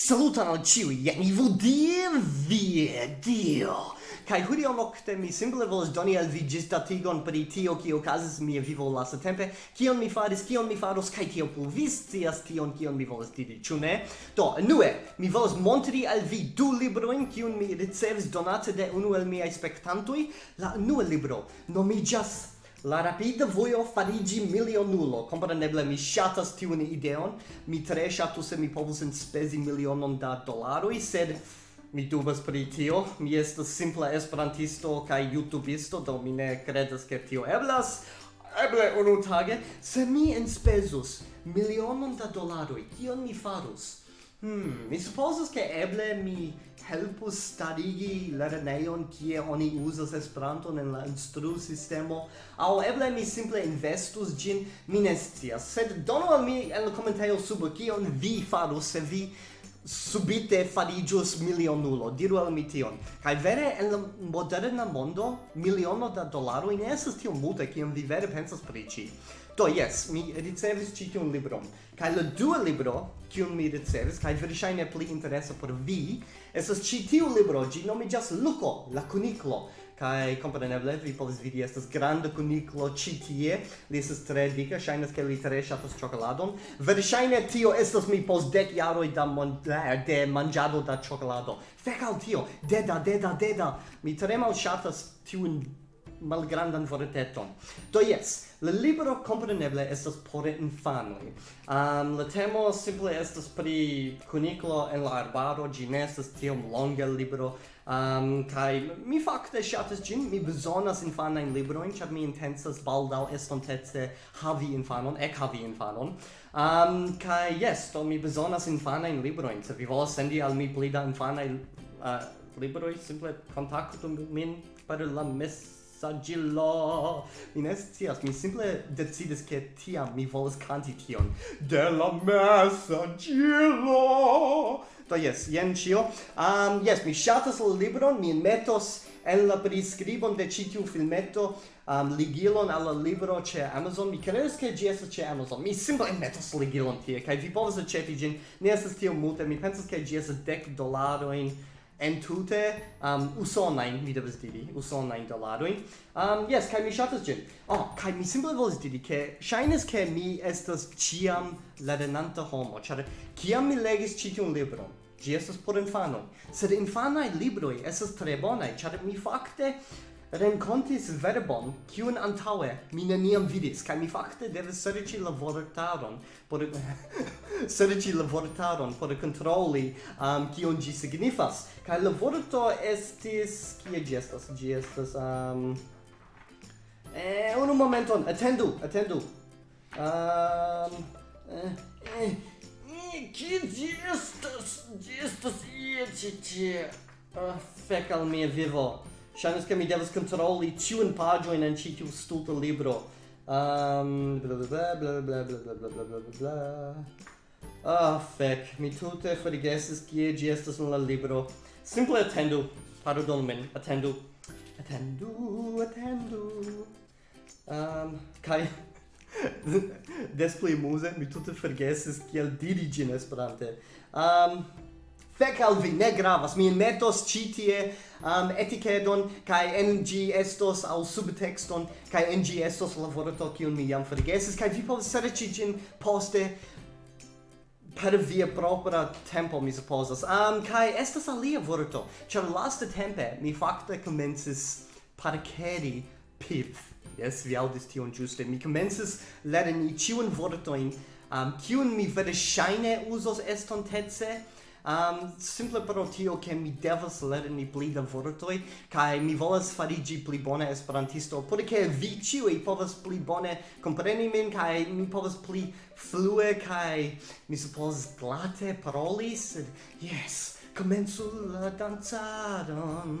Saluton al ciui, jen ivu die vie, dio! Kai hodiaŭ nokte mi simple volas doni al vi ĝisdatigon pri tio kio okazis mia vivo lastatempe, kion mi faris, kion mi faros kaj tio plu vi scias tion kion mi volas diri, ĉu ne? Do, nue mi volas montri al vi du librojn kiun mi ricevis donate de unu el miaj spektantoj. La unua libro nomiĝas La rapida voio farigi milionulo. Compreneble mi ŝatas tiun ideon. Mi tre ŝatus se mi povus enspezi milionon da dolaroi, sed mi dubas pri tio. Mi estas simpla esperantisto kaj youtubisto, do mi ne kredas ke tio eblas. Eble unu tage, se mi enspezus milionon da dolaroi, kion mi farus? Hmm, mi supposas che eble mi helpus starigi lerneion kie oni uzas Esperanton en la instru sistemo au eble mi simple investus gin mi ne scias. Sed donu al mi en la komentejo sub kion vi farus se vi subite farigius milionulo. Diru al mi tion. Kaj vere en la moderna mondo miliono da dolaro ne estas tiom multe kiom vi vere pensas pri ĉi. Do, yes, mi ricevis ci tiun libron. Kai la dua libro, kiun mi ricevis, kai verŝajne pli interesa por vi, estas ci tiu libro, ĝi nomiĝas Luko, la kuniklo. Kai kompreneble vi povas vidi estas granda kuniklo ĉi tie, li estas tre dika, ŝajnas ke li tre ŝatas ĉokoladon. Verŝajne tio estas mi post dek jaroj da mon, de manĝado da ĉokolado. Fek al tio, deda, deda, deda. Mi tre malŝatas tiun malgrandan vorteton. Do yes, la libro compreneble estas por infanoi. Um, la temo simple estas pri cuniclo en la arbaro, ĝi ne estas tiom longa libro, um, kai mi fakte shatas gin, mi bezonas infanain libroin, char mi intensas baldau estontece havi infanon, ekhavi infanon. Um, kai yes, do mi bezonas infanain libroin, se vi volas sendi al mi plida infanain uh, eh, libroi, simple contactu min per la mes sagillo. Mi ne scias, mi simple decidis che tiam mi volas canti tion. De la messa gillo! Do yes, jen cio. Um, yes, mi shatas la libron, mi metos en la prescribon de ĉi tiu filmeto um, ligilon al la libro ce Amazon. Mi credes che gi estas ce Amazon. Mi simple metos ligilon tie kaj vi povas aĉeti gin. Ne esas tio multe. Mi pensas che gi estas dec dolaroin entute um, usonain, mi devas diri, usonain doladoin. Um, yes, kai mi shatas gin. Oh, kai mi simple volas diri, ke shainas ke mi estas ciam lerrenanta homo, char kiam mi legis citium libron, gi estas por infanoi, sed infanai libroi estas tre bonai, char mi fakte rencontis verbon kiun antaŭe mi neniam vidis kaj mi fakte devis serĉi la vortaron por serĉi la vortaron por kontroli um, kion ĝi signifas. Kaj la vorto estis kie ĝi estas? Ĝi estas um, eh, unu momenton atendu atendu. Um, eh, eh, kie ĝi estas? Ĝi estas ie ĉi tie. Uh, fek al mia vivo. Ŝajnas ke mi devas kontroli ĉiun paĝojn en ĉi tiu stulta libro. Um, bla bla bla bla bla bla bla bla bla bla. Ah, fek, mi tute forgesis kie ĝi estas en la libro. Simple atendu, pardonu min, atendu. Atendu, atendu. Um, kai des pli muze mi tute forgesis kiel diri ĝin Esperante. Um, fec al vi, ne gravas, mi metos ci tie um, eticheton, kai NG estos al subtexton, kai NG estos la vorto kiun mi jam forgesis, kai vi povas serĉi ĝin poste per via propra tempo, mi supposas. Um, kai estas alia vorto, ĉar laste tempe mi facte komencis parkeri pip. Yes, vi audis tion giuste. Mi commences lerni ciun vortoin, um, ciun mi vere shine usos estontece, um, simple pro tio che mi devas lerni pli da vortoi kai mi volas farigi pli bona esperantisto porque vi ciui povas pli bone compreni min kai mi povas pli flue kai mi suppose glate paroli sed yes Comenzu la danzadon.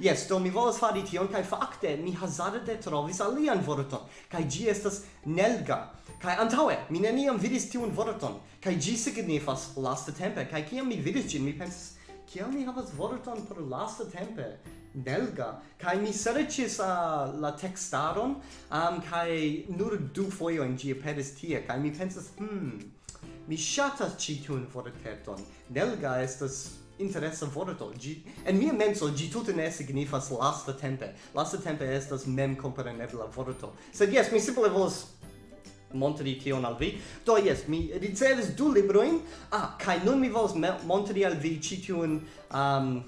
Yes, do mi volas fari tion, kai fakte mi hazarde trovis alian vorton, kai gi estas nelga. Kai antaue, mi neniam vidis tiun vorton, kai gi signifas lasta tempe, kai kiam mi vidis gin, mi pensas, kiam mi havas vorton por lasta tempe? Nelga. Kai mi serĉis uh, la tekstaron, um, kai nur du fojoin gi aperis tie, kai mi pensas, hmm, Mi shatas ci tiun vorteton. nelga estas interessa vorto. Gi, en mia menso, gi tute ne signifas lasta tempe. Lasta tempe estas mem comprenebla vorto. Sed yes, mi simple volas montri tion al vi. Do yes, mi ricevis du libroin. Ah, kai nun mi volas montri al vi ci tiun... Um,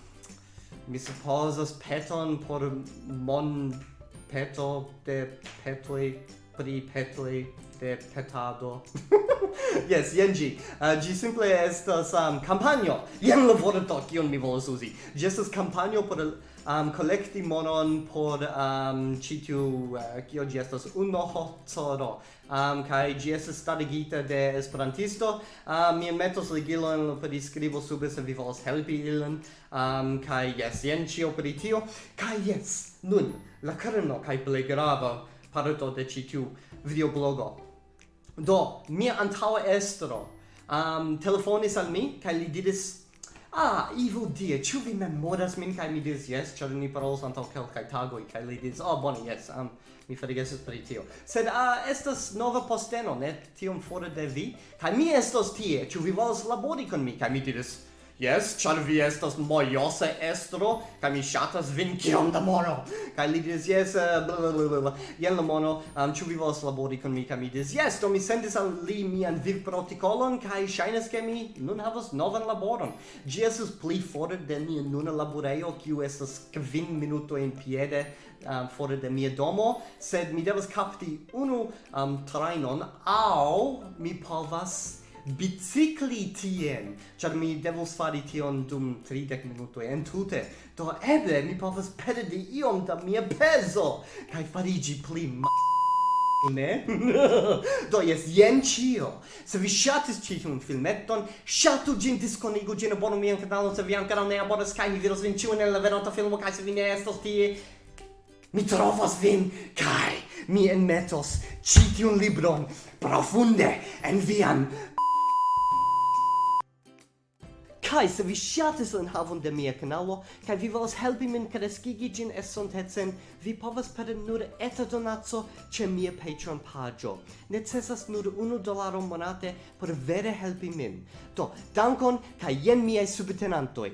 mi supposas peton por mon peto de petoi pri petoi de petado. yes, jen ĝi. Uh, ĝi simple estas um, kampanjo. Jen la vorto kiun mi volas uzi. Ĝi estas kampanjo por um, kolekti monon por um, ĉi tiu uh, kio ĝi estas unu hotoro Um, kaj ĝi estas starigita de esperantisto. Um, mi metos ligilon por priskribo sube se vi volas helpi ilin. Um, kaj jes, jen ĉio pri tio. Kaj jes, nun, la kerno kaj plej grava parto de ĉi tiu videoblogo Do, mia antaŭa estro um, telefonis al mi, kaj li diris, Ah, evil die, ĉu vi memoras min? Kaj mi diris, jes, ĉar ni parolos antaŭ kelkaj tagoj, kaj li diris, oh, bone, jes, um, mi forgesis pri tio. Sed ah, estas nova posteno, ne tiom fora de vi, kaj mi estos tie, ĉu vi volas labori kun mi? Kaj mi diris, Yes, char vi estas mojose estro, kaj mi ŝatas vin kiom da mono. Kaj li diris, yes, eh, blablabla, jen la mono, um, ĉu vi volas labori kun mi? Kaj mi diris, yes, do mi sendis al li mian vivprotokolon, kaj ŝajnas ke mi nun havas novan laboron. Ĝi estas pli fore de mia nuna laborejo, kiu estas kvin minutojn piede um, fore de mia domo, sed mi devas kapti unu um, trajnon, aŭ mi povas bicicli tien, char mi devus fari tion dum 30 minutoi entute, do eble mi povas perdi iom da mia peso, kai farigi pli ne? do jes, jen cio. Se vi shatis ci un filmetton, shatu gin, disconigu gin, abonu mian kanalon, se vi ancora ne abonas, kai mi vidos vin ciu nella veronta filmo, kai se vi ne estos tie, mi trovos vin, kai mi enmetos citiun libron profunde en vian Kai, se vi shatis la enhavon de mia kanalo, kaj vi volas helpi min kreskigi ĝin estontecen, vi povas per nur eta donaco ĉe mia Patreon paĝo. Necesas nur unu dolaro monate por vere helpi min. Do, dankon, kaj jen miaj subtenantoj.